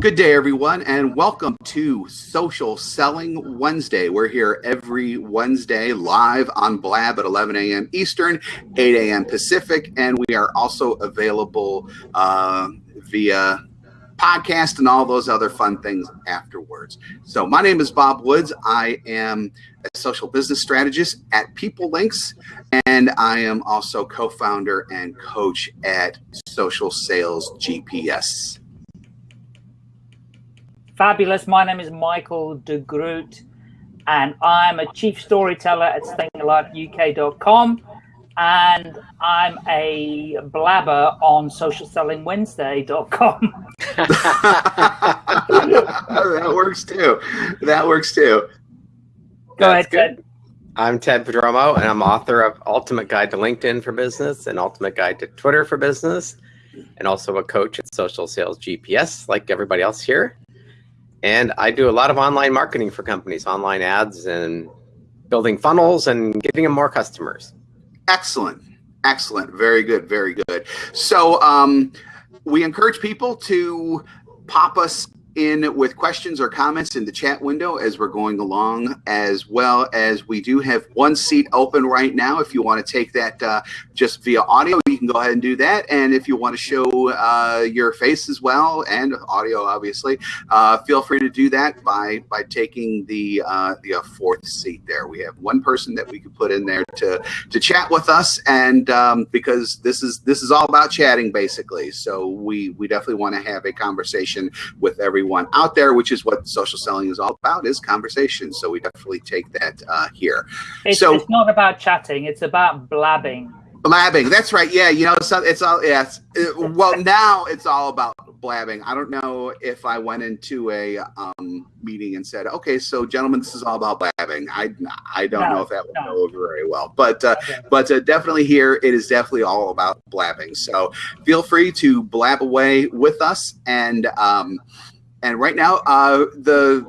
Good day, everyone, and welcome to Social Selling Wednesday. We're here every Wednesday live on Blab at 11 a.m. Eastern, 8 a.m. Pacific, and we are also available uh, via podcast and all those other fun things afterwards. So, my name is Bob Woods. I am a social business strategist at PeopleLinx, and I am also co founder and coach at Social Sales GPS. Fabulous. My name is Michael de Groot, and I'm a chief storyteller at stayingaliveuk.com. And I'm a blabber on socialsellingwednesday.com. Oh, that works too. That works too. Go That's ahead, Ted. I'm Ted Prodromou, and I'm author of Ultimate Guide to LinkedIn for Business and Ultimate Guide to Twitter for Business, and also a coach at Social Sales GPS, like everybody else here. And I do a lot of online marketing for companies, online ads and building funnels and getting them more customers. Excellent. Excellent. Very good. Very good. So um, we encourage people to pop us in with questions or comments in the chat window as we're going along, as well as we do have one seat open right now. If you want to take that uh, just via audio, you can go ahead and do that. And if you want to show uh, your face as well and audio, obviously, uh, feel free to do that by by taking the uh, the uh, fourth seat there. We have one person that we could put in there to to chat with us, and um, because this is this is all about chatting basically. So we we definitely want to have a conversation with everyone everyone out there, which is what social selling is all about, is conversation. So we definitely take that uh, here. It's, so it's not about chatting; it's about blabbing. Blabbing. That's right. Yeah, you know, so it's all yes. It, well, now it's all about blabbing. I don't know if I went into a um, meeting and said, "Okay, so gentlemen, this is all about blabbing." I I don't no, know if that would no. go over very well, but uh, okay. but uh, definitely here it is definitely all about blabbing. So feel free to blab away with us and. Um, and right now, uh, the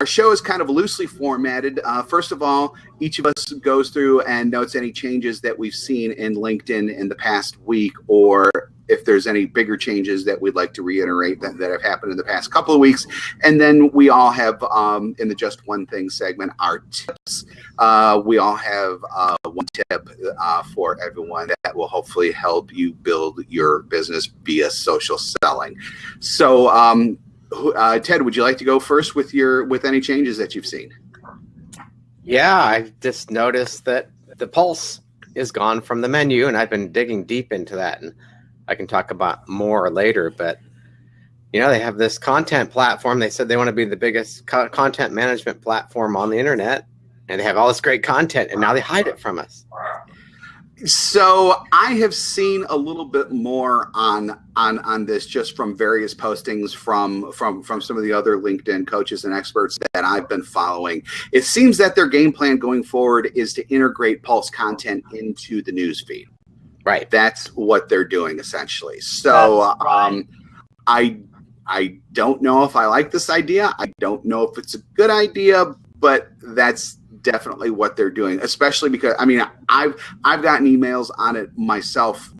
our show is kind of loosely formatted. Uh, first of all, each of us goes through and notes any changes that we've seen in LinkedIn in the past week, or if there's any bigger changes that we'd like to reiterate that, that have happened in the past couple of weeks. And then we all have, um, in the Just One Thing segment, our tips. Uh, we all have uh, one tip uh, for everyone that will hopefully help you build your business via social selling. So, um, uh, Ted, would you like to go first with your with any changes that you've seen? Yeah, I've just noticed that the pulse is gone from the menu, and I've been digging deep into that, and I can talk about more later. But you know, they have this content platform. They said they want to be the biggest co content management platform on the internet, and they have all this great content, and now they hide it from us. So I have seen a little bit more on on on this just from various postings from from from some of the other LinkedIn coaches and experts that I've been following. It seems that their game plan going forward is to integrate Pulse content into the news feed. Right. That's what they're doing essentially. So um, I I don't know if I like this idea. I don't know if it's a good idea, but that's definitely what they're doing, especially because I mean I've I've gotten emails on it myself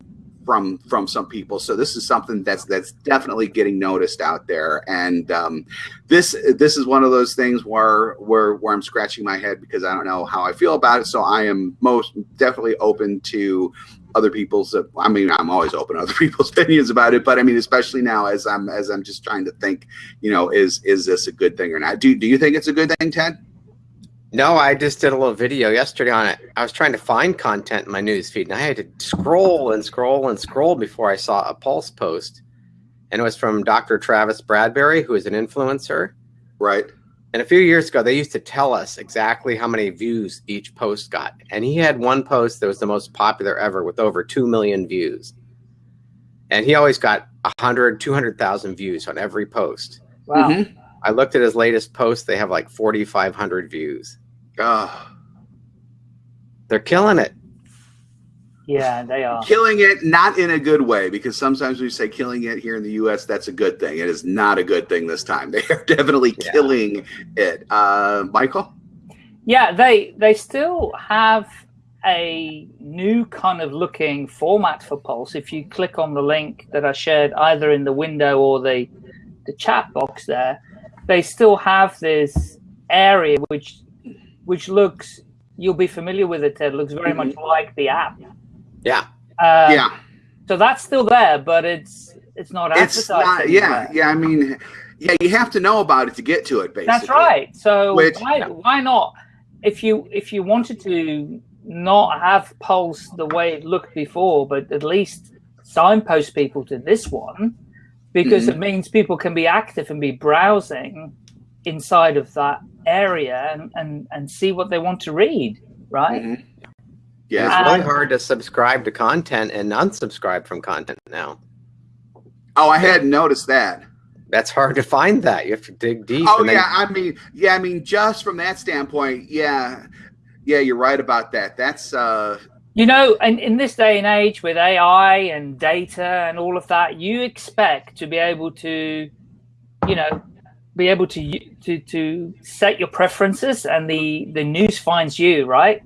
from from some people. So this is something that's that's definitely getting noticed out there. And um, this this is one of those things where where where I'm scratching my head because I don't know how I feel about it. So I am most definitely open to other people's i mean i'm always open to other people's opinions about it but i mean especially now as i'm as i'm just trying to think you know is is this a good thing or not do, do you think it's a good thing ted no, I just did a little video yesterday on it. I was trying to find content in my news feed, and I had to scroll and scroll and scroll before I saw a Pulse post. And it was from Dr. Travis Bradberry, who is an influencer. Right. And a few years ago, they used to tell us exactly how many views each post got. And he had one post that was the most popular ever with over 2 million views. And he always got 100, 200,000 views on every post. Wow. Mm -hmm. I looked at his latest post. They have like 4,500 views. Oh. They're killing it. Yeah, they are. Killing it, not in a good way, because sometimes we say killing it here in the U.S., that's a good thing. It is not a good thing this time. They are definitely yeah. killing it. Uh, Michael? Yeah, they they still have a new kind of looking format for Pulse. If you click on the link that I shared either in the window or the the chat box there, they still have this area which which looks you'll be familiar with it. Ted looks very mm -hmm. much like the app. Yeah. Uh, yeah. So that's still there, but it's it's not it's not. Yeah, yeah. I mean, yeah, you have to know about it to get to it. Basically, that's right. So Which, why why not? If you if you wanted to not have Pulse the way it looked before, but at least signpost people to this one, because mm -hmm. it means people can be active and be browsing inside of that area and, and, and see what they want to read, right? Mm -hmm. Yeah, it's really hard to subscribe to content and unsubscribe from content now. Oh, I hadn't noticed that. That's hard to find that. You have to dig deep. Oh yeah, I mean, yeah, I mean, just from that standpoint, yeah, yeah, you're right about that. That's uh you know, in, in this day and age with AI and data and all of that, you expect to be able to, you know, be able to to to set your preferences, and the the news finds you, right?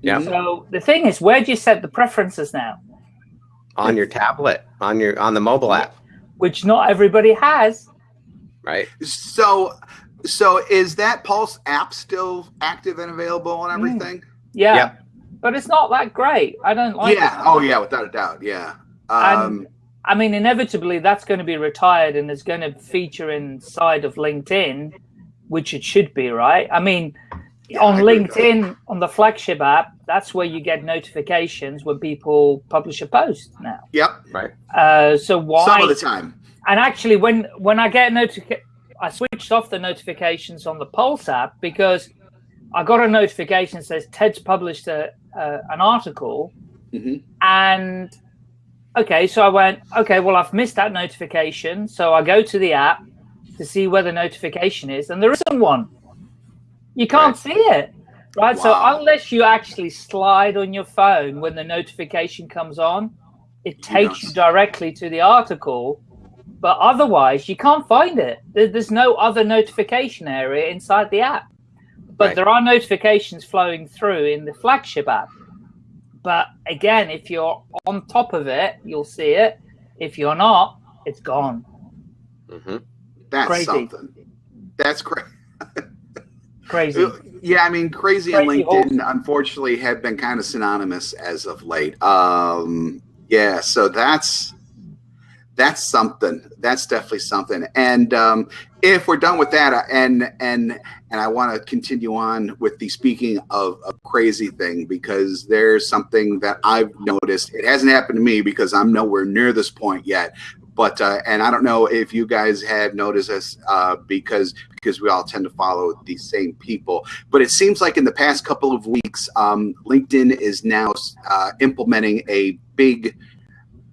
Yeah. So the thing is, where do you set the preferences now? On your tablet, on your on the mobile app, which not everybody has. Right. So, so is that Pulse app still active and available and mm. everything? Mm. Yeah. Yep. But it's not that great. I don't like. Yeah. It. Oh yeah, without a doubt. Yeah. Um, and I mean, inevitably that's going to be retired and it's going to feature inside of LinkedIn, which it should be, right? I mean, yeah, on I LinkedIn, on the flagship app, that's where you get notifications when people publish a post now. Yep. Right. Uh, so why? Some of the time. And actually, when when I get notification, I switched off the notifications on the Pulse app because I got a notification that says Ted's published a, uh, an article, mm -hmm. and okay, so I went, okay, well, I've missed that notification. So I go to the app to see where the notification is, and there isn't one. You can't right. see it, right? Wow. So unless you actually slide on your phone when the notification comes on, it takes you directly to the article. But otherwise, you can't find it. There's no other notification area inside the app. But right. there are notifications flowing through in the flagship app. But again, if you're on top of it, you'll see it. If you're not, it's gone. Mm-hmm. That's crazy. something. That's crazy. crazy. Yeah, I mean, crazy, crazy and LinkedIn, unfortunately, have been kind of synonymous as of late. Um, yeah, so that's that's something. That's definitely something. And um, if we're done with that, and and and I want to continue on with the speaking of a crazy thing because there's something that I've noticed. It hasn't happened to me because I'm nowhere near this point yet. But uh, and I don't know if you guys have noticed this uh, because because we all tend to follow these same people. But it seems like in the past couple of weeks, um, LinkedIn is now uh, implementing a big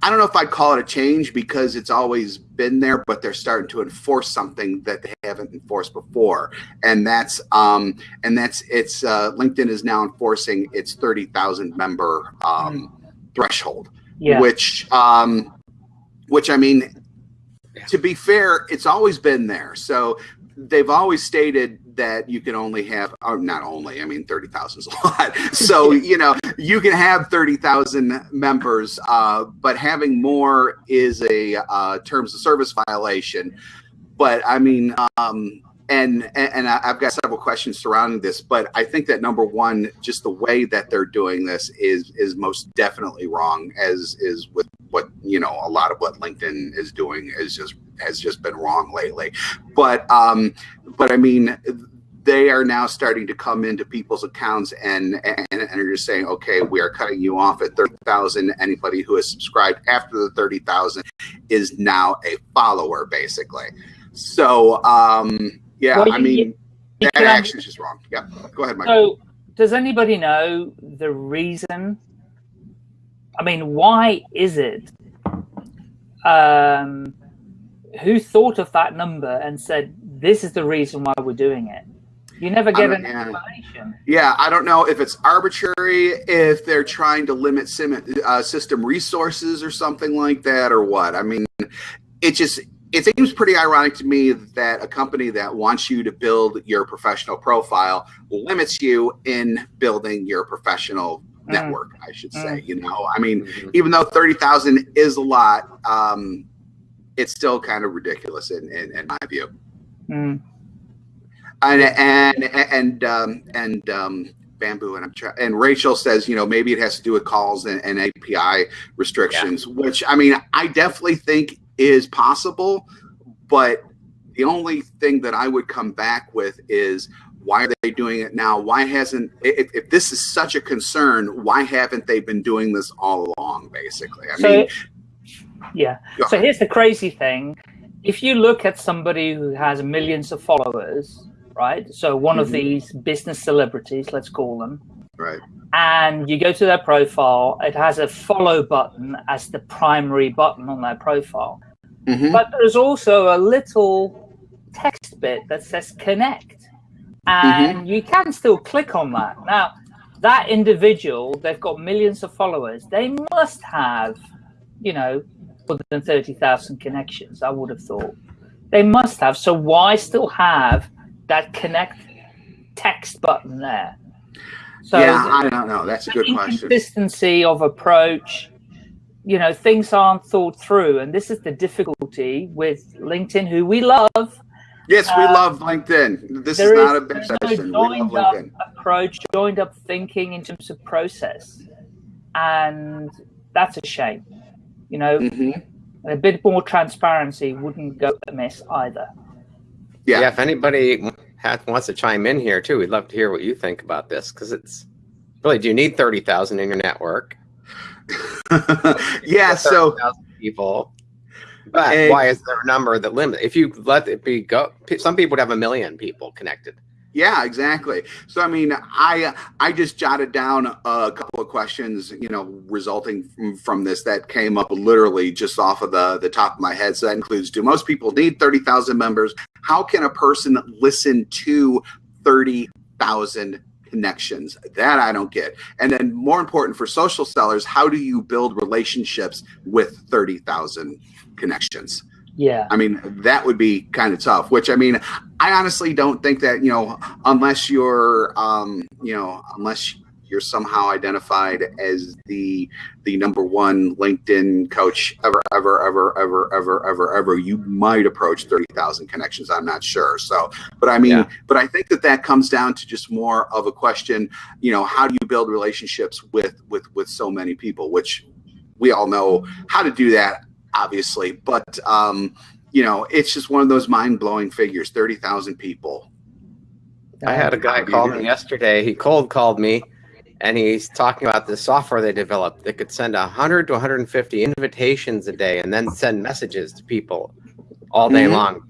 I don't know if I'd call it a change because it's always been there, but they're starting to enforce something that they haven't enforced before, and that's um, and that's it's uh, LinkedIn is now enforcing its thirty thousand member um, threshold, yeah. which um, which I mean, to be fair, it's always been there. So they've always stated that you can only have, or not only, I mean, 30,000 is a lot. So, you know, you can have 30,000 members, uh, but having more is a uh, terms of service violation. But I mean, um, and and I've got several questions surrounding this, but I think that number one, just the way that they're doing this is is most definitely wrong. As is with what you know, a lot of what LinkedIn is doing is just has just been wrong lately. But um, but I mean, they are now starting to come into people's accounts and and, and are just saying, okay, we are cutting you off at thirty thousand. Anybody who has subscribed after the thirty thousand is now a follower, basically. So um, yeah, well, I mean, you, that action is just wrong. Yeah, go ahead, Mike. So, does anybody know the reason? I mean, why is it? Um, who thought of that number and said, this is the reason why we're doing it? You never get an yeah. explanation. Yeah, I don't know if it's arbitrary, if they're trying to limit sim, uh, system resources or something like that, or what. I mean, it just it seems pretty ironic to me that a company that wants you to build your professional profile limits you in building your professional mm. network. I should say. Mm. You know, I mean, mm -hmm. even though thirty thousand is a lot. Um, it's still kind of ridiculous in, in, in my view. Mm. And and and um, and um, bamboo and I'm trying and Rachel says you know maybe it has to do with calls and, and API restrictions, yeah. which I mean I definitely think is possible, but the only thing that I would come back with is why are they doing it now? Why hasn't if, if this is such a concern, why haven't they been doing this all along? Basically, I so, mean, yeah. So here's the crazy thing: if you look at somebody who has millions of followers, right? So one mm-hmm. of these business celebrities, let's call them, right? And you go to their profile, it has a follow button as the primary button on their profile. Mm-hmm. But there's also a little text bit that says connect. And mm-hmm. you can still click on that. Now, that individual, they've got millions of followers. They must have, you know, more than 30,000 connections, I would have thought. They must have. So why still have that connect text button there? So yeah, I don't know. That's a good question. Consistency of approach, you know, things aren't thought through. And this is the difficulty with LinkedIn, who we love. Yes, we uh, lad LinkedIn. This is not a big session. No joined up approach, joined up thinking in terms of process. And that's a shame. You know, mm-hmm. a bit more transparency wouldn't go amiss either. Yeah. yeah if anybody has, wants to chime in here too, we'd love to hear what you think about this because it's really, do you need 30,000 in your network? yeah. So people, but and, why is there a number that limit? If you let it be go, some people would have a million people connected. Yeah, exactly. So I mean, I I just jotted down a couple of questions, you know, resulting from, from this that came up literally just off of the the top of my head. So that includes: Do most people need thirty thousand members? How can a person listen to thirty thousand connections? That I don't get. And then, more important for social sellers, how do you build relationships with thirty thousand connections? Yeah. I mean, that would be kind of tough, which I mean, I honestly don't think that, you know, unless you're, um, you know, unless you're somehow identified as the the number one LinkedIn coach ever, ever, ever, ever, ever, ever, ever, you might approach 30,000 connections. I'm not sure. So, but I mean, yeah. but I think that that comes down to just more of a question, you know, how do you build relationships with, with, with so many people, which we all know how to do that obviously, but um, you know, it's just one of those mind blowing figures. Thirty thousand people. I had a guy call me yesterday. He cold called me, and he's talking about the software they developed that could send 100 to 150 invitations a day, and then send messages to people all day mm-hmm. long.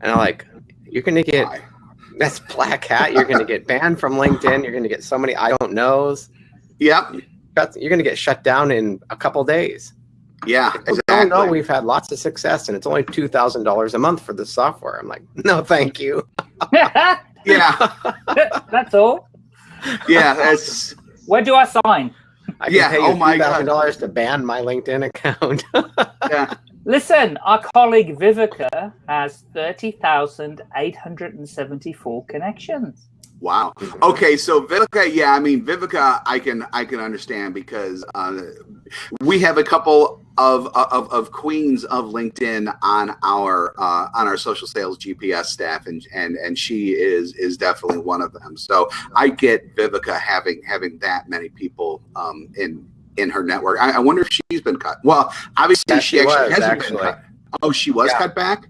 And I'm like, you're gonna get Why? that's black hat. You're gonna get banned from LinkedIn. You're gonna get so many I don't knows. Yep. You're gonna get shut down in a couple days. Yeah, exactly. Oh no, we've had lots of success, and it's only two thousand dollars a month for the software. I'm like, no, thank you. yeah, that's all. Yeah, that's. Where do I sign? I yeah. Pay you oh my thousand dollars to ban my LinkedIn account. yeah. Listen, our colleague Viveka has thirty thousand eight hundred and seventy-four connections. Wow. Okay, so Viveka, yeah, I mean Viveka, I can I can understand because uh, we have a couple of, of of queens of LinkedIn on our uh, on our social sales GPS staff, and and and she is is definitely one of them. So I get Viveka having having that many people um, in in her network. I, I, wonder if she's been cut. Well, obviously yeah, she, she actually was, hasn't actually. been cut. Oh, she was yeah. cut back.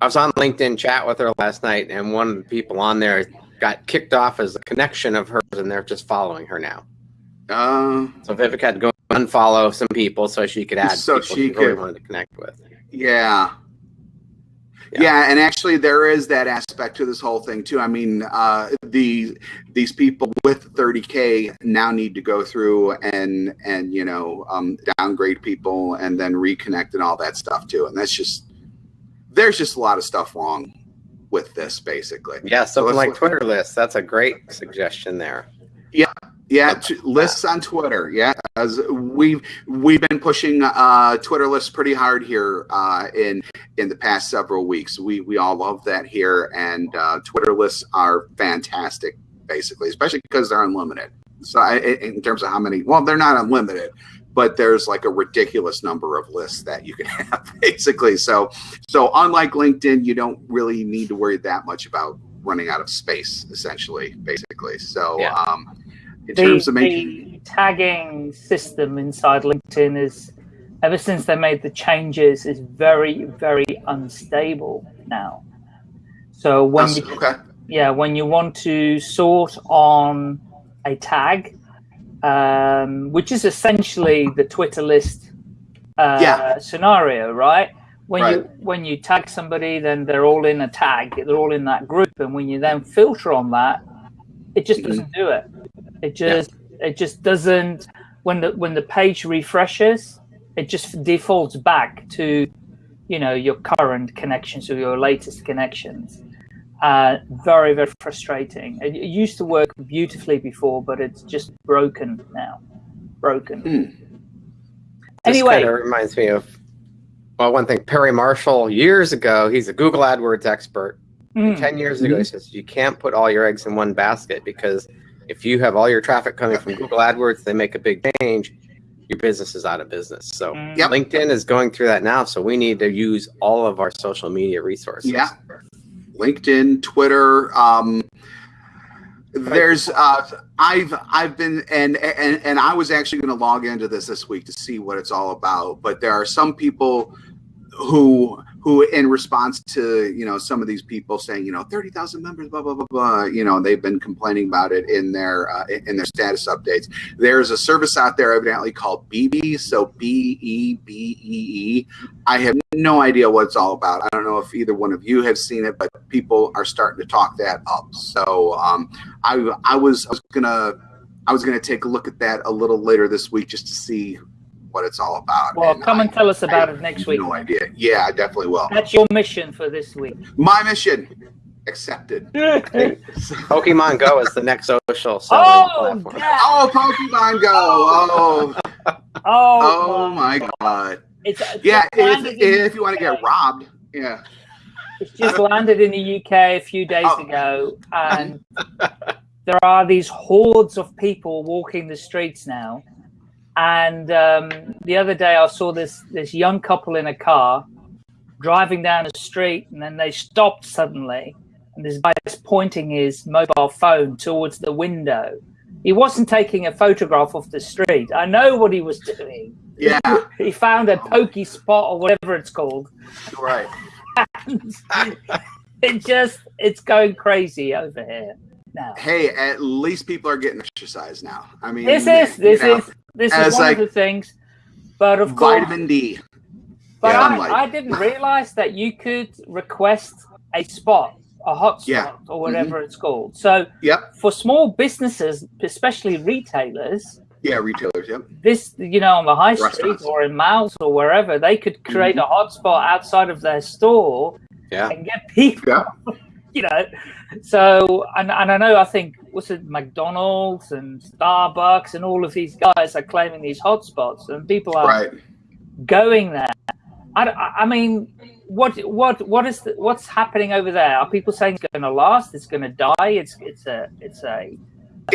I was on LinkedIn chat with her last night, and one of the people on there got kicked off as a connection of hers, and they're just following her now. Uh, so Vivek had to go unfollow some people so she could add so she, could really wanted to connect with. Yeah. yeah. yeah. and actually there is that aspect to this whole thing too. I mean, uh, the these people with 30k now need to go through and and you know um, downgrade people and then reconnect and all that stuff too. And that's just there's just a lot of stuff wrong with this basically. Yeah, something so like Twitter lists. That's a great suggestion there. Yeah, yeah, lists on Twitter. Yeah, as we've we've been pushing uh, Twitter lists pretty hard here uh, in in the past several weeks. We we all love that here, and uh, Twitter lists are fantastic, basically, especially because they're unlimited. So I, in terms of how many, well, they're not unlimited, but there's like a ridiculous number of lists that you can have basically. So, so unlike LinkedIn, you don't really need to worry that much about running out of space, essentially, basically. So, Yeah. um, in the, terms of making, the tagging system inside LinkedIn is, ever since they made the changes, is very, very unstable now. So when you, okay, yeah, when you want to sort on a tag, um, which is essentially the Twitter list uh, Yeah. scenario, right? When you when you tag somebody, then they're all in a tag. They're all in that group, and when you then filter on that, it just Mhm. doesn't do it. It just it just doesn't. When the when the page refreshes, it just defaults back to, you know, your current connections or your latest connections. Uh, very very frustrating. It, it used to work beautifully before, but it's just broken now. Broken. Hmm. This Anyway. kind of reminds me of well, one thing. Perry Marshall years ago, he's a Google AdWords expert. Mm. Ten years ago, he says you can't put all your eggs in one basket because if you have all your traffic coming from Google AdWords, they make a big change, your business is out of business. So Mm. Yep. LinkedIn is going through that now. So we need to use all of our social media resources. Yeah. LinkedIn, Twitter. Um, there's uh, I've I've been and and and I was actually going to log into this this week to see what it's all about. But there are some people who who in response to you know some of these people saying you know 30,000 members blah blah blah blah you know they've been complaining about it in their uh, in their status updates. There's a service out there evidently called BB so B E B E E. I have no idea what it's all about. I don't know if either one of you have seen it but people are starting to talk that up. So um I I was I was gonna I was gonna take a look at that a little later this week just to see what it's all about Well, come I- and tell us about have it next week. no idea yeah I definitely will That's your mission for this week. my mission accepted. Pokemon Go is the next social selling oh, platform. yeah. Oh, Pokemon Go! Oh, oh, oh my God! It's, it's Yeah, if, if you want to get robbed, yeah. It's just landed in the UK a few days Oh. ago, and there are these hordes of people walking the streets now. And um, the other day, I saw this this young couple in a car driving down a street, and then they stopped suddenly, and this guy is pointing his mobile phone towards the window. He wasn't taking a photograph of the street. I know what he was doing. Yeah, He found a pokey spot or whatever it's called. right. it just it's going crazy over here now. Hey, at least people are getting exercise now. I mean, This is this is this and is one like of the things. But of course, vitamin D. but yeah, I, like- I didn't realize that you could request a spot, a hot spot, Yeah. or whatever it's called. So Yep. for small businesses, especially retailers, Yeah, retailers. Yep. this you know on the high street or in malls or wherever, they could create Mm-hmm. a hotspot outside of their store Yeah. and get people Yeah. you know. So and, and i know i think what's it mcdonald's and starbucks and all of these guys are claiming these hotspots and people are Right. going there. I, I- mean what what what is the, what's happening over there? Are people saying it's going to last it's going to die? It's it's a it's a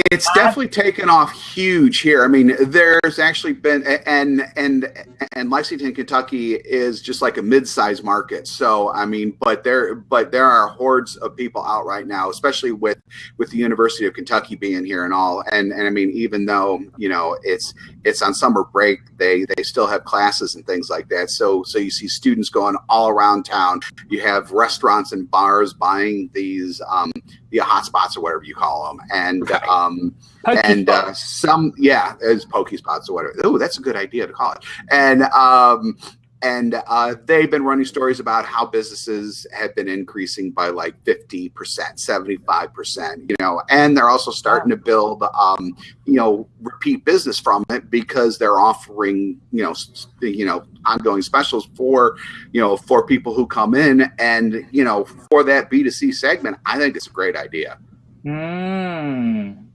It's definitely taken off huge here. I mean, there's actually been and and and Lexington, Kentucky is just like a mid-sized market. So I mean, but there but there are hordes of people out right now, especially with with the University of Kentucky being here and all. And and I mean, even though you know it's it's on summer break, they they still have classes and things like that. So so you see students going all around town. You have restaurants and bars buying these um, the hotspots or whatever you call them, and Right. um, pokey and uh, some yeah, as pokey spots or whatever. Oh, that's a good idea to call it. And um, and uh, they've been running stories about how businesses have been increasing by like fifty percent, seventy five percent. You know, and they're also starting to build um, you know repeat business from it because they're offering you know you know ongoing specials for you know for people who come in and you know for that b2c segment i think it's a great idea Mm.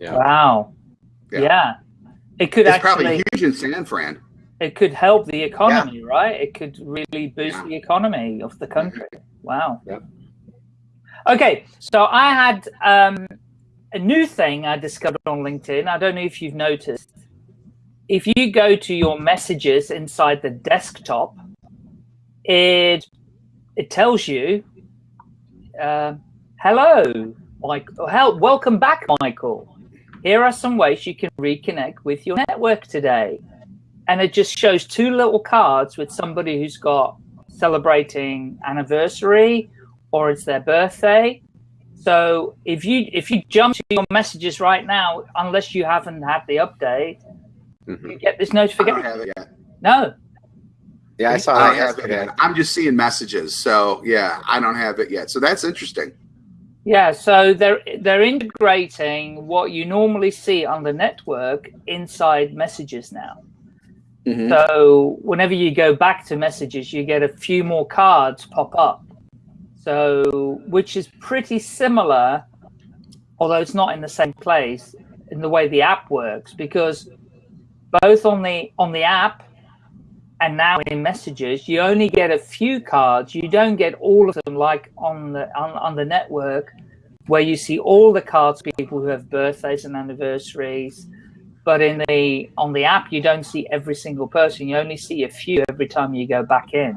Yeah. wow Yeah. yeah. it could it's actually probably huge in san fran it could help the economy, right? It could really boost Yeah. the economy of the country. Wow. Okay, so I had um, a new thing I discovered on LinkedIn. I don't know if you've noticed. if you go to your messages inside the desktop, it it tells you, uh, "Hello, Mike. Help, welcome back, Michael. Here are some ways you can reconnect with your network today." And it just shows two little cards with somebody who's got celebrating anniversary or it's their birthday. So if you if you jump to your messages right now, unless you haven't had the update, mm -hmm. you get this notification. I don't have it yet. No. Yeah, I saw I have it yet. I'm just seeing messages. So yeah, I don't have it yet. So that's interesting. Yeah, so they're they're integrating what you normally see on the network inside messages now. Mm -hmm. So whenever you go back to messages, you get a few more cards pop up. So, which is pretty similar, although it's not in the same place, in the way the app works, because both on the on the app and now in messages, you only get a few cards. You don't get all of them like on the on, on the network, where you see all the cards people who have birthdays and anniversaries. But in the on the app, you don't see every single person. You only see a few every time you go back in.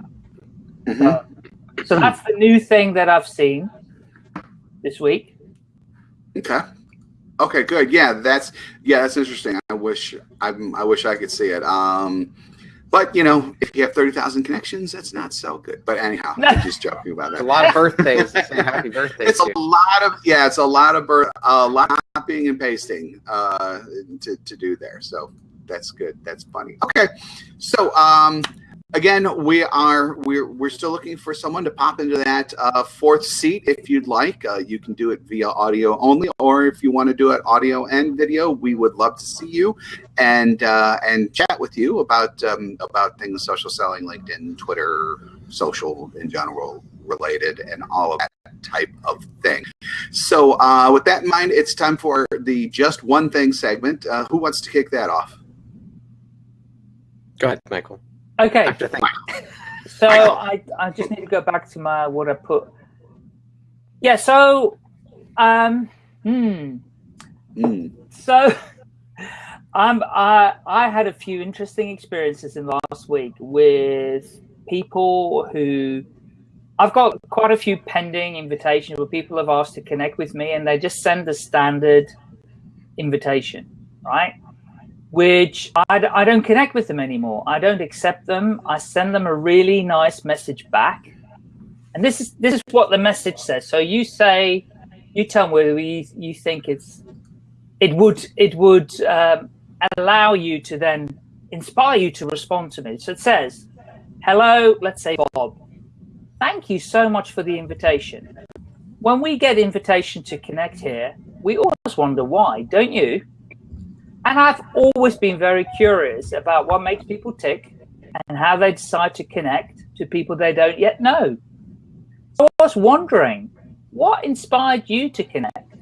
Mm -hmm. uh, so that's the new thing that I've seen this week. Okay. Okay, good. Yeah, that's yeah, that's interesting. I wish I I wish I could see it. Um, but you know, if you have thirty thousand connections, that's not so good. But anyhow, I'm just joking about that. a lot of birthdays. happy birthdays. It's a lot of yeah, it's a lot of birth, a lot of copying and pasting uh, to to do there. So that's good. That's funny. Okay, so um, again, we are we're we're still looking for someone to pop into that uh, fourth seat if you'd like. Uh, you can do it via audio only, or if you want to do it audio and video, we would love to see you and uh, and chat with you about um, about things social selling, LinkedIn, Twitter, social in general related, and all of that type of thing. So uh, with that in mind, it's time for the just one thing segment. Uh, who wants to kick that off? Go ahead, Michael. Okay. so I, I just need to go back to my what I put. Yeah. So, um, hmm. Mm. So, I'm I I had a few interesting experiences in last week with people who I've got quite a few pending invitations where people have asked to connect with me, and they just send the standard invitation, right? which I, I don't connect with them anymore. I don't accept them. I send them a really nice message back. And this is this is what the message says. So you say, you tell me whether you, you think it's, it would it would um, allow you to then inspire you to respond to me. So it says, hello, let's say Bob. Thank you so much for the invitation. When we get invitation to connect here, we always wonder why, don't you? And I've always been very curious about what makes people tick and how they decide to connect to people they don't yet know. So I was wondering, what inspired you to connect?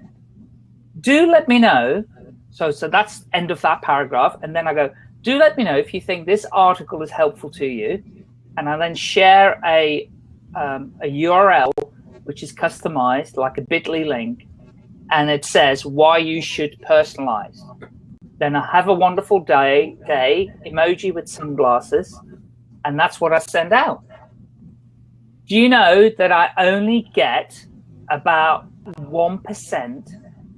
Do let me know. So, so that's end of that paragraph. And then I go, do let me know if you think this article is helpful to you. And I then share a, um, a URL, which is customized like a bit.ly link. And it says why you should personalize. Then I have a wonderful day, day emoji with sunglasses, and that's what I send out. Do you know that I only get about 1%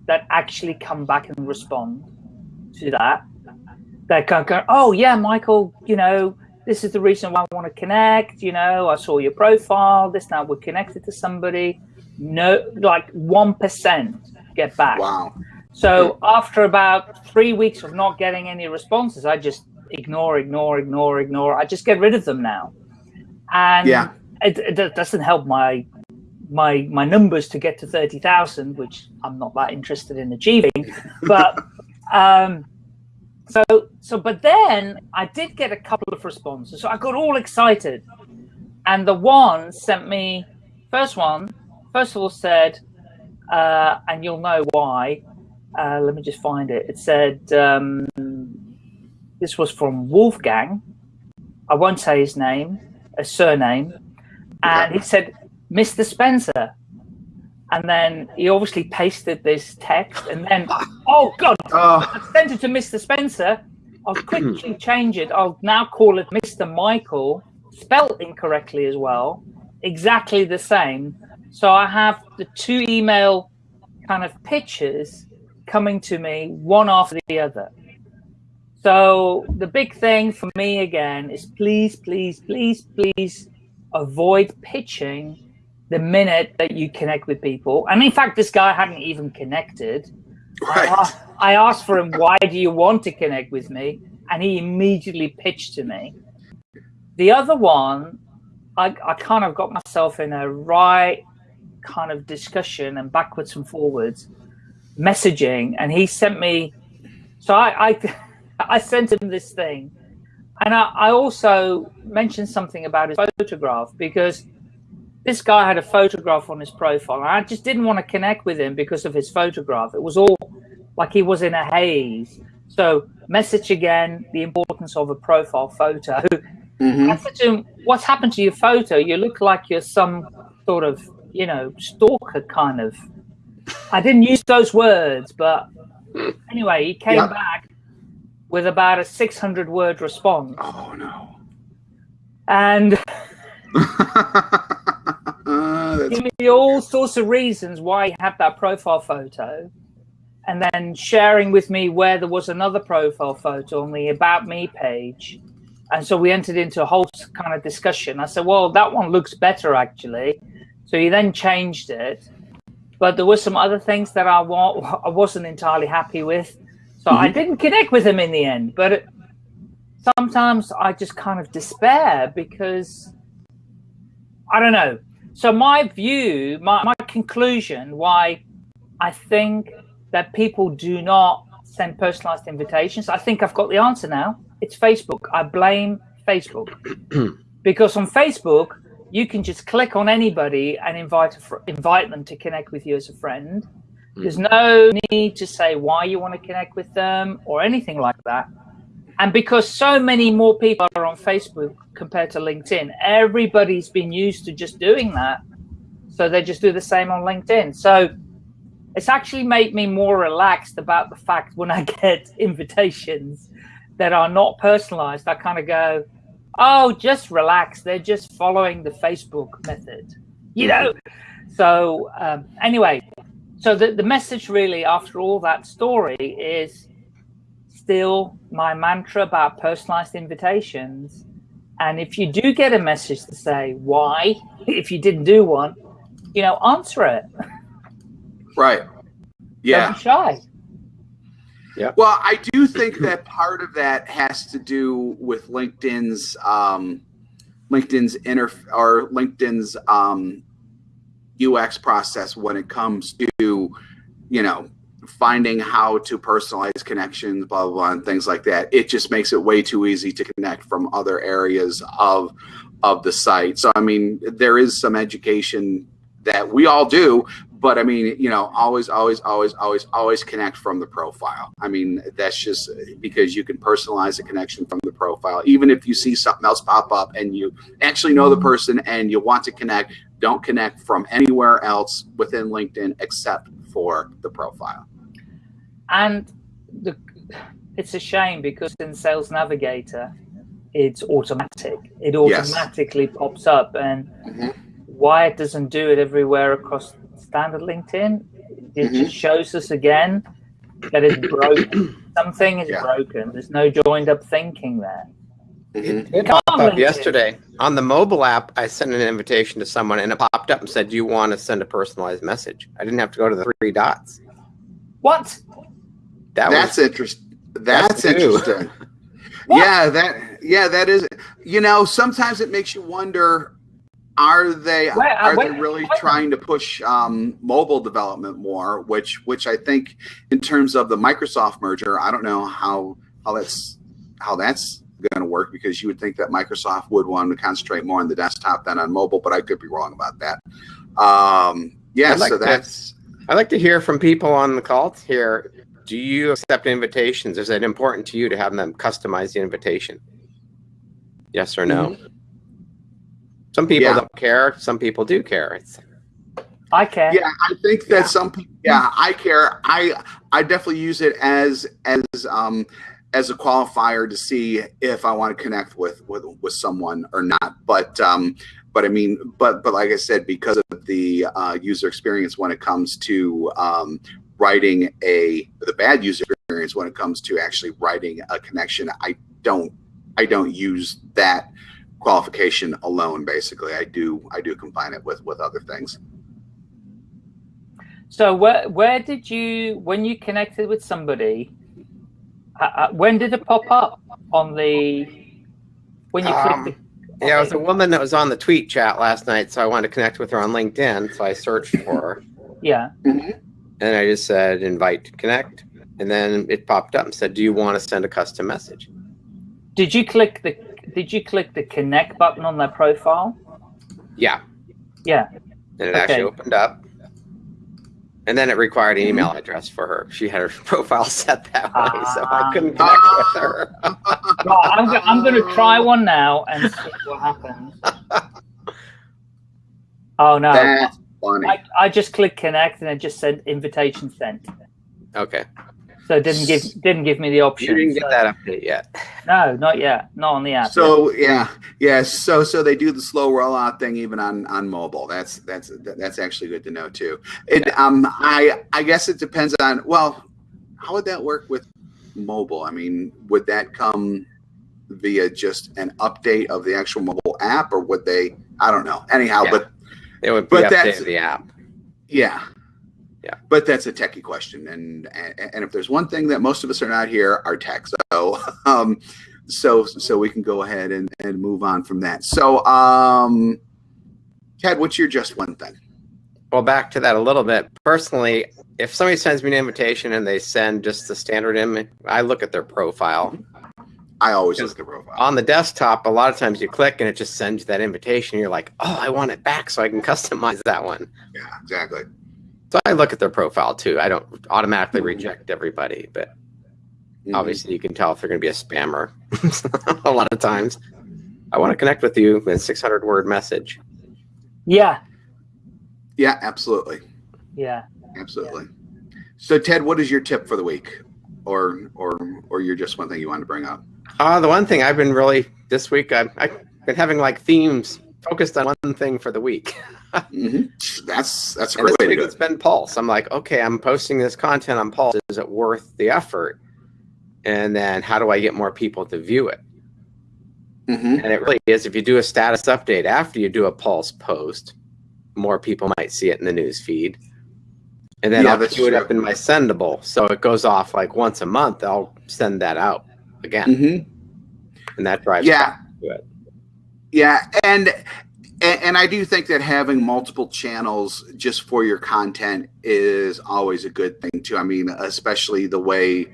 that actually come back and respond to that? They can go, oh yeah, Michael, you know, this is the reason why I want to connect. You know, I saw your profile. This now we're connected to somebody. No, like 1% get back. Wow. So after about three weeks of not getting any responses, I just ignore, ignore, ignore, ignore. I just get rid of them now. And yeah. it, it doesn't help my my my numbers to get to 30,000, which I'm not that interested in achieving. But um, so so but then I did get a couple of responses. So I got all excited. And the one sent me first one, first of all said, uh, and you'll know why, uh, let me just find it. It said um, this was from Wolfgang. I won't say his name, a surname, and he said Mr. Spencer. And then he obviously pasted this text, and then oh god, ah. oh. I sent it to Mr. Spencer. I'll quickly hmm. change it. I'll now call it Mr. Michael, spelled incorrectly as well, exactly the same. So I have the two email kind of pictures coming to me one after the other. So the big thing for me again is please, please, please, please avoid pitching the minute that you connect with people. And in fact, this guy hadn't even connected. Right. I, I asked for him, why do you want to connect with me? And he immediately pitched to me. The other one, I, I kind of got myself in a right kind of discussion and backwards and forwards messaging. And he sent me, so I, I, I sent him this thing. And I, I also mentioned something about his photograph because this guy had a photograph on his profile and I just didn't want to connect with him because of his photograph. It was all like he was in a haze. So message again, the importance of a profile photo. Mm -hmm. Said to him, what's happened to your photo? You look like you're some sort of, you know, stalker kind of. I didn't use those words, but anyway, he came back with about a 600 word response. Oh, no. And give me all sorts of reasons why he had that profile photo and then sharing with me where there was another profile photo on the About Me page. And so we entered into a whole kind of discussion. I said, well, that one looks better, actually. So he then changed it. But there were some other things that I, wa I wasn't entirely happy with. So mm -hmm. I mm-hmm. didn't connect with him in the end. But sometimes I just kind of despair because, I don't know. So my view, my, my conclusion, why I think that people do not send personalized invitations. I think I've got the answer now. It's Facebook. I blame Facebook because on Facebook, you can just click on anybody and invite invite them to connect with you as a friend. Hmm. There's no need to say why you want to connect with them or anything like that. And because so many more people are on Facebook compared to LinkedIn, everybody's been used to just doing that. So they just do the same on LinkedIn. So it's actually made me more relaxed about the fact when I get invitations that are not personalized, I kind of go, oh, just relax. They're just following the Facebook method, you know? So um, anyway, so the, the message really after all that story is still my mantra about personalized invitations. And if you do get a message to say why, if you didn't do one, you know, answer it. Right. Yeah. Don't be shy. Yeah. Well, I do think that part of that has to do with LinkedIn's um, LinkedIn's inner or LinkedIn's um, UX process when it comes to, you know, finding how to personalize connections, blah, blah, blah, and things like that. It just makes it way too easy to connect from other areas of of the site. So, I mean, there is some education that we all do, but I mean, you know, always, always, always, always, always connect from the profile. I mean, that's just because you can personalize a connection from the profile. Even if you see something else pop up and you actually know the mm-hmm. person and you want to connect, don't connect from anywhere else within LinkedIn except for the profile. And the, it's a shame because in Sales Navigator, it's automatic. It automatically yes. pops up and mm -hmm. why it doesn't do it everywhere across standard LinkedIn. It mm -hmm. just shows us again that it's broken. Something is yeah. broken. There's no joined up thinking there. Mm -hmm. It popped up yesterday on the mobile app. I sent an invitation to someone, and it popped up and said, "Do you want to send a personalized message?" I didn't have to go to the three dots. What? That that's interesting. That's, interesting. yeah, that yeah, that is. You know, sometimes it makes you wonder are they uh, are they really trying to push um, mobile development more? Which which I think in terms of the Microsoft merger, I don't know how how that's how that's going to work because you would think that Microsoft would want to concentrate more on the desktop than on mobile, but I could be wrong about that. Um, yeah, like so that's. I'd like to hear from people on the call here. Do you accept invitations? Is it important to you to have them customize the invitation? Yes or no? Mm -hmm. Some people yeah. don't care. Some people do care. It's, I care. Yeah, I think that yeah. some people. Yeah, I care. I I definitely use it as as um as a qualifier to see if I want to connect with with, with someone or not. But um, but I mean, but but like I said, because of the uh, user experience when it comes to um, writing a the bad user experience when it comes to actually writing a connection, I don't I don't use that qualification alone. Basically, I do I do combine it with with other things. So where where did you when you connected with somebody? Uh, uh when did it pop up on the when you um, clicked? The, yeah, it was a woman that was on the tweet chat last night, so I wanted to connect with her on LinkedIn. So I searched for her. yeah. Mm -hmm. And I just said invite to connect, and then it popped up and said, "Do you want to send a custom message?" Did you click the Did you click the connect button on their profile? Yeah. Yeah. And it okay. actually opened up. And then it required an email address for her. She had her profile set that way, uh, so I couldn't connect uh, with her. well, I'm, go I'm going to try one now and see what happens. Oh, no. That's funny. I, I just clicked connect and it just sent invitation sent. Okay. So it didn't give didn't give me the option. You didn't so. get that update yet. No, not yet. Not on the app. So yet. yeah, yeah. So so they do the slow rollout thing even on on mobile. That's that's that's actually good to know too. It yeah. um I I guess it depends on well, how would that work with mobile? I mean, would that come via just an update of the actual mobile app, or would they? I don't know. Anyhow, yeah. but it would be but that's the app. Yeah, yeah. But that's a techie question, and, and and if there's one thing that most of us are not here, are tech. So um, so so we can go ahead and and move on from that. So um, Ted, what's your just one thing? Well, back to that a little bit. Personally, if somebody sends me an invitation and they send just the standard image, I look at their profile. I always look at the profile. On the desktop, a lot of times you click and it just sends you that invitation. You're like, oh, I want it back so I can customize that one. Yeah, exactly. So I look at their profile too. I don't automatically reject everybody, but mm-hmm. obviously you can tell if they're going to be a spammer a lot of times. I want to connect with you with a 600 word message. Yeah. Yeah, absolutely. Yeah. Absolutely. Yeah. So Ted, what is your tip for the week? Or or or you're just one thing you want to bring up? Uh, the one thing I've been really this week I've, I've been having like themes focused on one thing for the week. mm-hmm. That's that's a great way to do it. It's been Pulse. I'm like, okay, I'm posting this content on Pulse. Is it worth the effort? And then how do I get more people to view it? Mm-hmm. And it really is. If you do a status update after you do a Pulse post, more people might see it in the news feed. And then yeah, I'll queue it up in my Sendible, so it goes off like once a month. I'll send that out again, mm-hmm. and that drives yeah. Yeah, and and, and, I do think that having multiple channels just for your content is always a good thing too. I mean, especially the way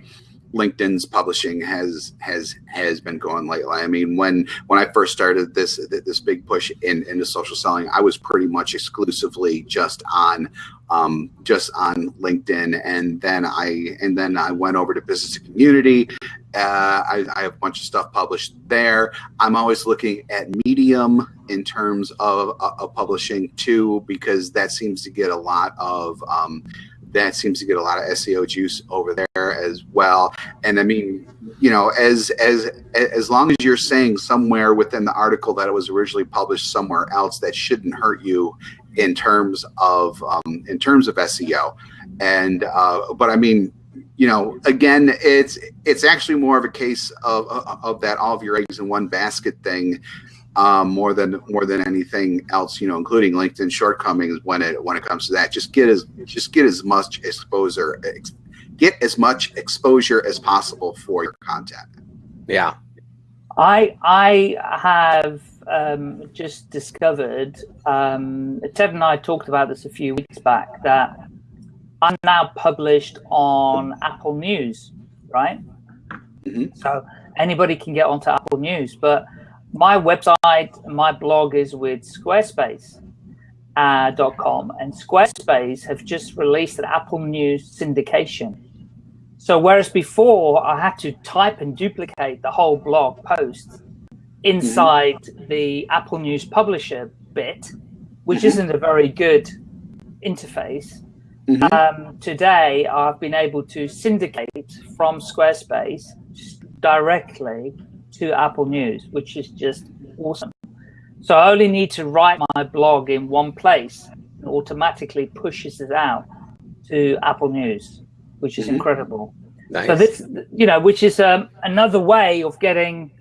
LinkedIn's publishing has has has been going lately. I mean, when when I first started this this big push in into social selling, I was pretty much exclusively just on um, just on LinkedIn, and then I and then I went over to business community. Uh, I, I, have a bunch of stuff published there. I'm always looking at Medium in terms of, of publishing too, because that seems to get a lot of um, that seems to get a lot of SEO juice over there as well. And I mean, you know, as as as long as you're saying somewhere within the article that it was originally published somewhere else, that shouldn't hurt you in terms of um, in terms of SEO. And uh, but I mean, you know, again, it's it's actually more of a case of of that all of your eggs in one basket thing. Um, more than more than anything else, you know, including LinkedIn shortcomings when it when it comes to that. Just get as just get as much exposure, ex, get as much exposure as possible for your content. Yeah, I I have um, just discovered, um, Ted and I talked about this a few weeks back, that I'm now published on Apple News, right? Mm -hmm. So anybody can get onto Apple News, but my website, my blog is with Squarespace.com, uh, and Squarespace have just released an Apple News syndication. So whereas before I had to type and duplicate the whole blog post inside mm -hmm. the Apple News Publisher bit, which mm -hmm. isn't a very good interface. Mm -hmm. um, today, I've been able to syndicate from Squarespace directly to Apple News, which is just awesome. So I only need to write my blog in one place and automatically pushes it out to Apple News, which is mm -hmm. incredible. Nice. So this, you know, which is um, another way of getting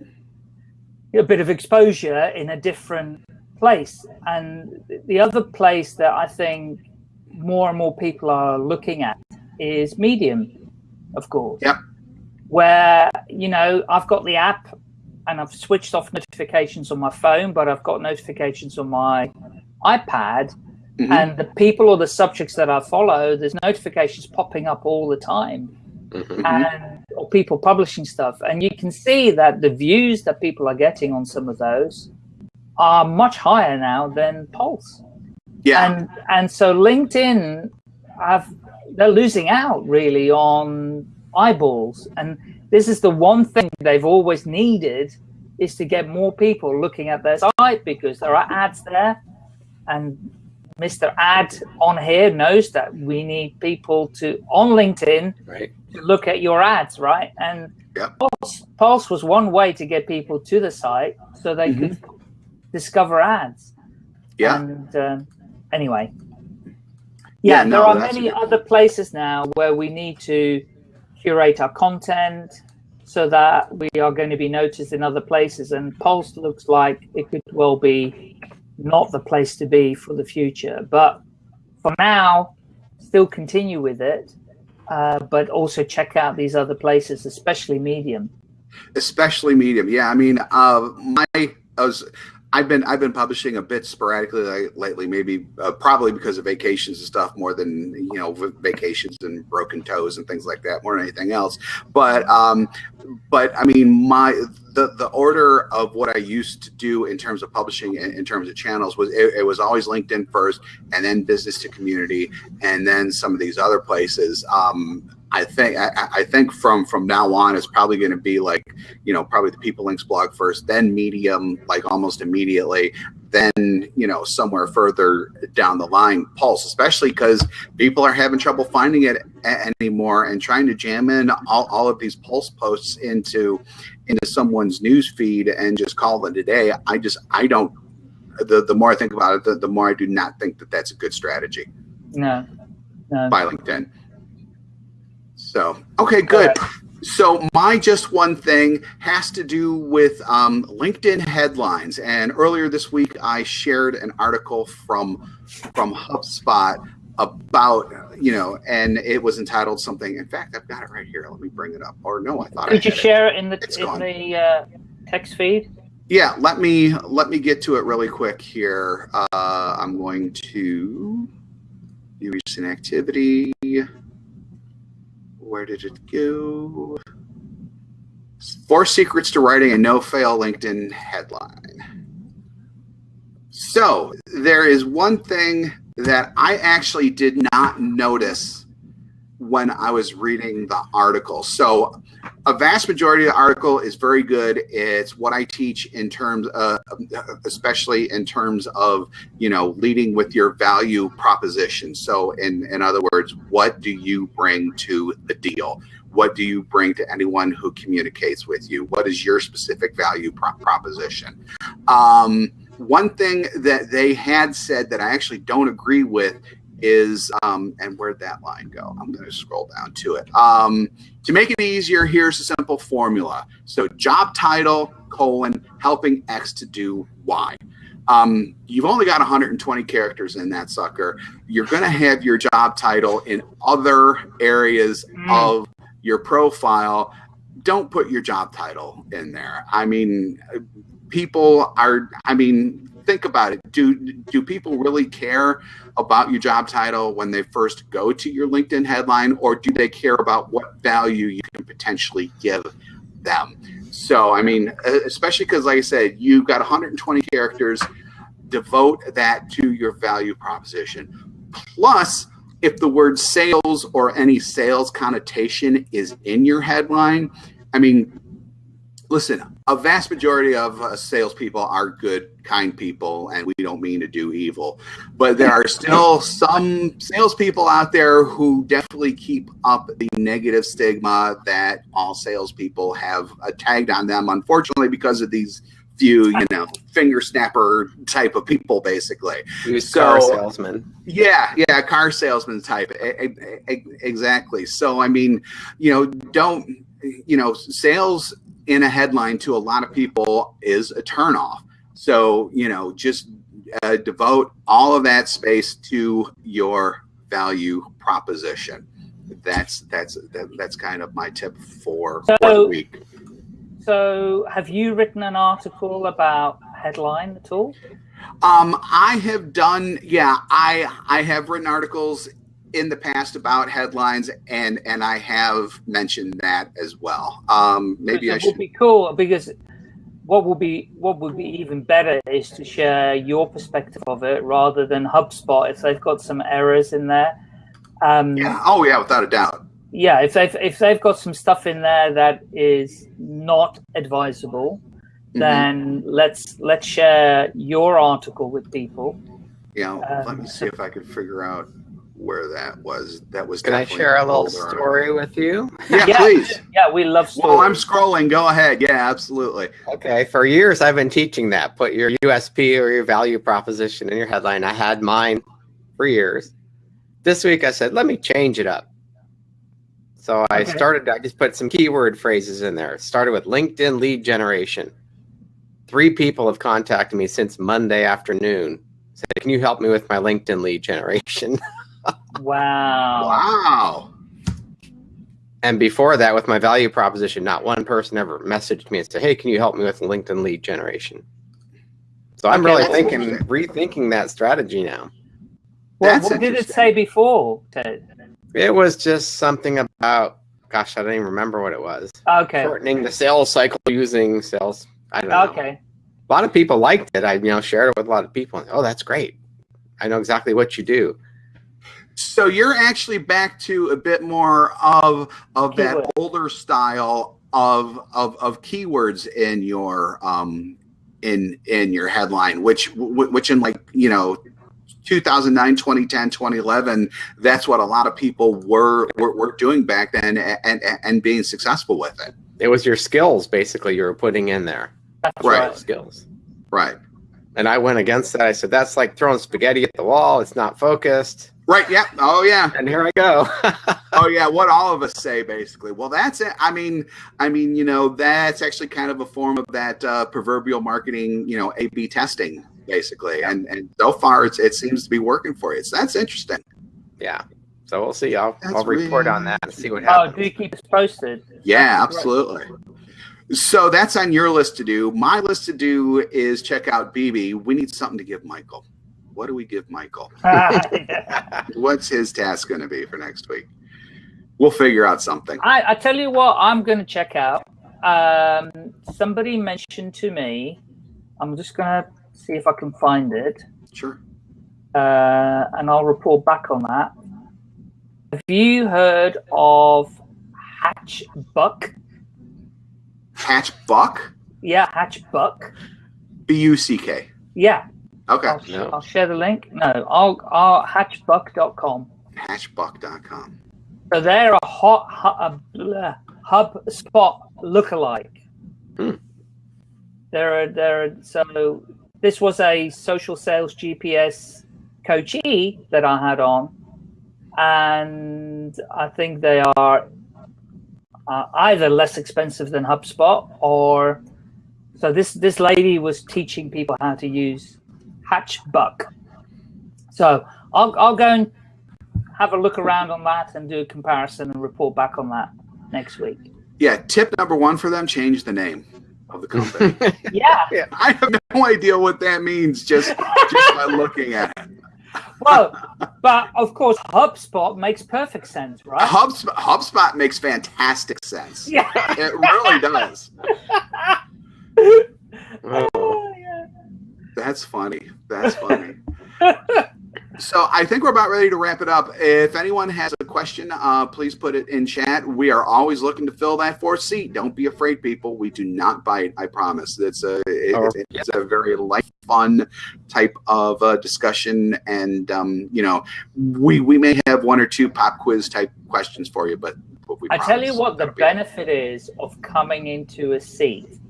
a bit of exposure in a different place. And the other place that I think more and more people are looking at is Medium, of course. Yeah. Where, you know, I've got the app and I've switched off notifications on my phone, but I've got notifications on my iPad. Mm -hmm. And the people or the subjects that I follow, there's notifications popping up all the time. Mm -hmm. And or people publishing stuff. And you can see that the views that people are getting on some of those are much higher now than Pulse. Yeah. And and so LinkedIn have they're losing out really on eyeballs. And this is the one thing they've always needed is to get more people looking at their site because there are ads there and Mr. Ad on here knows that we need people to on LinkedIn right. to look at your ads, right? And yep. Pulse, Pulse was one way to get people to the site so they mm -hmm. could discover ads. Yeah. And um, anyway, yeah, yeah no, there are many other places now where we need to curate our content so that we are going to be noticed in other places. And Pulse looks like it could well be not the place to be for the future. But for now, still continue with it, uh, but also check out these other places, especially Medium. Especially Medium, yeah. I mean, uh, my I was I've been I've been publishing a bit sporadically lately, maybe uh, probably because of vacations and stuff more than you know vacations and broken toes and things like that more than anything else. But um, but I mean my the the order of what I used to do in terms of publishing in, terms of channels was it, it, was always LinkedIn first, and then business to community, and then some of these other places. Um, I think I, I, think from from now on it's probably going to be like you know probably the PeopleLinx blog first, then Medium like almost immediately, then you know somewhere further down the line Pulse, especially because people are having trouble finding it anymore and trying to jam in all, all of these Pulse posts into into someone's news feed and just call it a day. I just I don't. The the more I think about it, the, the more I do not think that that's a good strategy. No. no. By LinkedIn. So, okay, good. So my just one thing has to do with um, LinkedIn headlines. And earlier this week, I shared an article from from HubSpot about you know, and it was entitled something. In fact, I've got it right here. Let me bring it up. Or no, I thought. Could you share it in the it's in gone. the uh, text feed? Yeah, let me let me get to it really quick here. Uh, I'm going to recent activity where did it go? Four secrets to writing a no-fail LinkedIn headline. So there is one thing that I actually did not notice when I was reading the article. So a vast majority of the article is very good. It's what I teach in terms, of, especially in terms of, you know, leading with your value proposition. So in, in other words, what do you bring to the deal? What do you bring to anyone who communicates with you? What is your specific value pro proposition? Um, one thing that they had said that I actually don't agree with is, um, and where'd that line go? I'm going to scroll down to it. Um, to make it easier, here's a simple formula. So job title, colon, helping X to do Y. Um, you've only got 120 characters in that sucker. You're going to have your job title in other areas mm. of your profile. Don't put your job title in there. I mean, people are, I mean, think about it. Do do people really care about your job title when they first go to your LinkedIn headline, or do they care about what value you can potentially give them? So, I mean, especially because, like I said, you've got 120 characters. Devote that to your value proposition. Plus, if the word sales or any sales connotation is in your headline, I mean, listen, a vast majority of uh, salespeople are good, kind people, and we don't mean to do evil. But there are still some salespeople out there who definitely keep up the negative stigma that all salespeople have uh, tagged on them, unfortunately, because of these few, you know, finger snapper type of people, basically. So- car salesman. Yeah, yeah, car salesman type. Exactly. So, I mean, you know, don't, you know, sales in a headline to a lot of people is a turnoff. So, you know, just uh, devote all of that space to your value proposition. That's that's that, that's kind of my tip for, for the week. So, have you written an article about headline at all? Um, I have done, yeah, I I have written articles in the past about headlines, and and I have mentioned that as well. Um, maybe I should. would be cool because what would be what would be even better is to share your perspective of it rather than HubSpot if they've got some errors in there. Um, Yeah. Oh yeah, without a doubt. yeah, if they've if they've got some stuff in there that is not advisable, Mhm. then let's let's share your article with people. Yeah, know, let um, me see if I can figure out where that was. That was. Can I share a little older. story with you? Yeah, Yeah. please. Yeah, we love While I'm scrolling, go ahead. Yeah, absolutely. Okay, for years I've been teaching that. Put your USP or your value proposition in your headline. I had mine for years. This week I said, let me change it up. So I Okay. started, I just put some keyword phrases in there. Started with LinkedIn lead generation. Three people have contacted me since Monday afternoon. Said, can you help me with my LinkedIn lead generation? Wow. Wow. And before that, with my value proposition, not one person ever messaged me and said, "Hey, can you help me with LinkedIn lead generation?" So I'm Okay, really thinking, rethinking that strategy now. What, what did it say before, Ted? It was just something about, gosh, I don't even remember what it was. Okay. Shortening the sales cycle using sales. I don't know. Okay. A lot of people liked it. I, you know, shared it with a lot of people. And, Oh, that's great. I know exactly what you do. So you're actually back to a bit more of of that Keyword. older style of of of keywords in your um in in your headline, which which in like you know. 2009 2010 2011 that's what a lot of people were were, were doing back then and, and and being successful with it It was your skills, basically, you were putting in there. That's Right. right. Skills. right And I went against that. I said, that's like throwing spaghetti at the wall. It's not focused. Right yeah oh yeah And here I go. oh yeah what all of us say basically well that's it i mean i mean you know that's actually kind of a form of that uh, proverbial marketing you know a b testing basically and and so far it's, it seems to be working for you so that's interesting yeah. So we'll see. I'll, That's I'll report really on that and see what happens. Oh, happens. do keep us posted. yeah absolutely so that's on your list to do my list to do is check out bb we need something to give michael what do we give michael? What's his task going to be for next week? We'll figure out something. I, I tell you what, I'm going to check out. Um, somebody mentioned to me, I'm just going to see if I can find it, sure. Uh, and I'll report back on that. Have you heard of Hatch Buck? hatch buck Yeah, Hatch Buck. b-u-c-k Yeah, okay I'll, No. I'll share the link. No, I'll, I'll hatchbuck.com. hatchbuck.com. So they're a hot hub, bleh, HubSpot lookalike. Hmm. They're a, they're so this was a social sales GPS coachee that I had on, and I think they are uh, either less expensive than HubSpot or so this this lady was teaching people how to use Hatchbuck. So I'll I'll go and have a look around on that and do a comparison and report back on that next week. Yeah, tip number one for them: change the name of the company. Yeah. I have no idea what that means just just by looking at it. Well, but of course, HubSpot makes perfect sense, right? HubSpot, HubSpot makes fantastic sense. Yeah. It really does. Oh, yeah. That's funny. That's funny. So I think we're about ready to wrap it up. If anyone has a question, uh, please put it in chat. We are always looking to fill that fourth seat. Don't be afraid, people. We do not bite. I promise. It's a it, Oh, it's a very light, fun type of uh, discussion, and um, you know, we we may have one or two pop quiz type questions for you, but, but I tell you what, the benefit is of coming into a seat.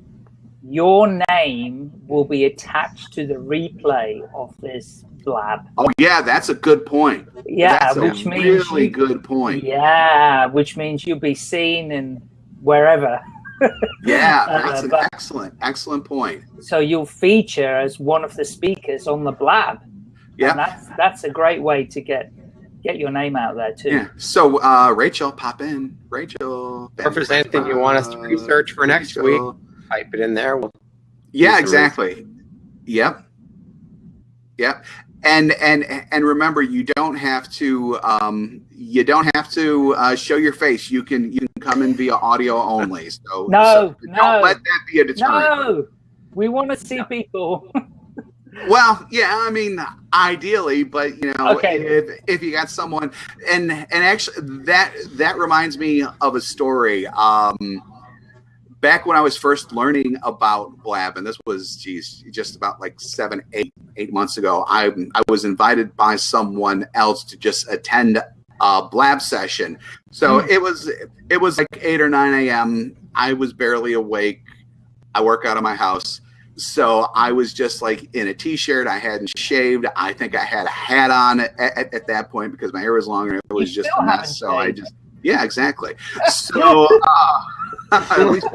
Your name will be attached to the replay of this blab. Oh yeah, that's a good point. Yeah, that's which a means really you- good point. Yeah, which means you'll be seen in wherever. Yeah, Uh, that's an but- excellent, excellent point. So you'll feature as one of the speakers on the blab. Yeah. And that's that's a great way to get get your name out there too. Yeah. So, uh, Rachel, pop in. Rachel. Or if there's anything you want us to research for next week, Rachel. type it in there. We'll Yeah, some exactly. Yep. Yep. And and and remember, you don't have to. Um, you don't have to uh, show your face. You can you can come in via audio only. So No, so no. don't let that be a deterrent. No, we want to see people. Well, yeah, I mean, ideally, but you know, Okay. if if you got someone, and and actually, that that reminds me of a story. Um, back when I was first learning about Blab, and this was, geez, just about like seven, eight, eight months ago. I I was invited by someone else to just attend a Blab session. So it was it was like eight or nine a.m. I was barely awake. I work out of my house. So I was just like in a t-shirt. I hadn't shaved. I think I had a hat on at, at, at that point because my hair was longer. It was just a mess. So I just, yeah, exactly. So uh, at least.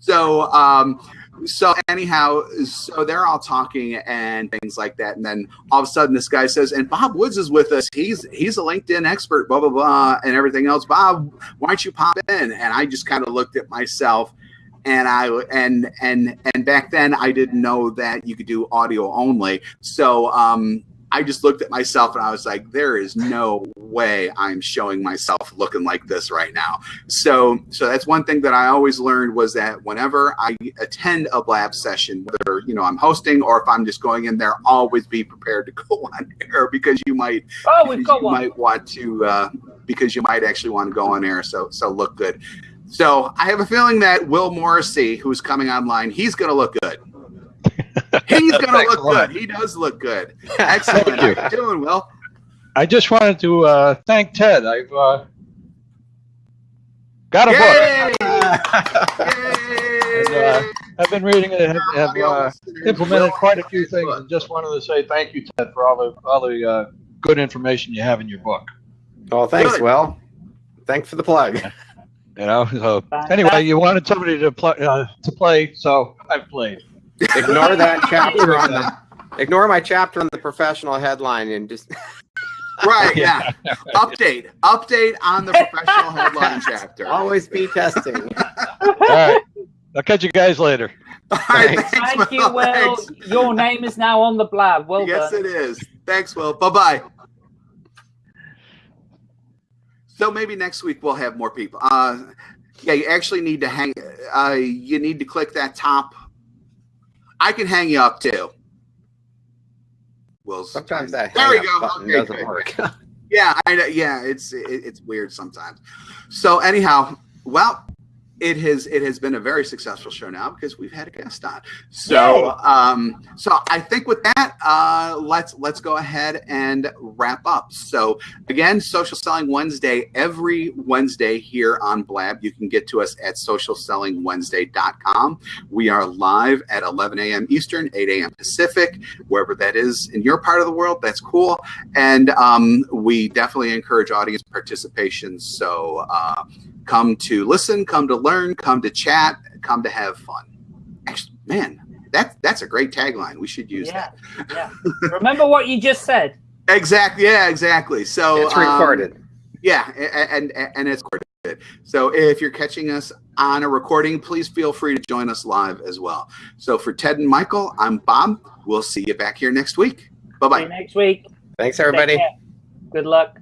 So um, so anyhow, so they're all talking and things like that, and then all of a sudden this guy says, "And Bob Woods is with us. He's he's a LinkedIn expert, blah blah blah, and everything else. Bob, why don't you pop in?" And I just kind of looked at myself and I and and and back then I didn't know that you could do audio only. So um, I just looked at myself and I was like, there is no way I'm showing myself looking like this right now. So so that's one thing that I always learned was that whenever I attend a blab session, whether you know I'm hosting or if I'm just going in there, always be prepared to go on air because you might Oh, we've got you one. might want to uh, because you might actually want to go on air so so look good so i have a feeling that will morrissey who's coming online he's going to look good he's going to look good he does look good excellent Thank you. you doing well. I just wanted to uh, thank Ted. I've uh, got a book. Yay! And, uh, I've been reading it. Have, have uh, implemented quite a few things, book. and just wanted to say thank you, Ted, for all the all the uh, good information you have in your book. Well, thanks, Good. Will. Thanks for the plug. You know. So anyway, you wanted somebody to play uh, to play, so I've played. Ignore that chapter on the. Ignore my chapter on the professional headline and just. right yeah update update on the professional headline chapter Always be testing. All right. I'll catch you guys later. all right Thanks. thanks, Thank you, Will. Thanks. Your name is now on the blab. Well yes done. it is thanks will bye-bye so maybe next week we'll have more people uh yeah you actually need to hang uh you need to click that top i can hang you up too will's Sometimes that There we go. button Okay, doesn't good. work. yeah i know yeah it's it, it's weird sometimes so anyhow well it has it has been a very successful show now because we've had a guest on. So um so i think with that uh let's let's go ahead and wrap up. So again social selling wednesday every wednesday here on blab. You can get to us at socialsellingwednesday.com we are live at 11 a.m eastern 8 a.m pacific wherever that is in your part of the world. That's cool. And um, we definitely encourage audience participation. So uh, come to listen come to learn come to chat come to have fun Actually, man that, that's a great tagline we should use Yeah, yeah. Remember what you just said. exactly yeah exactly so It's um, recorded. yeah and, and and it's recorded so if you're catching us on a recording please feel free to join us live as well so for ted and michael i'm bob we'll see you back here next week bye See bye you next week. Thanks, everybody. Good luck.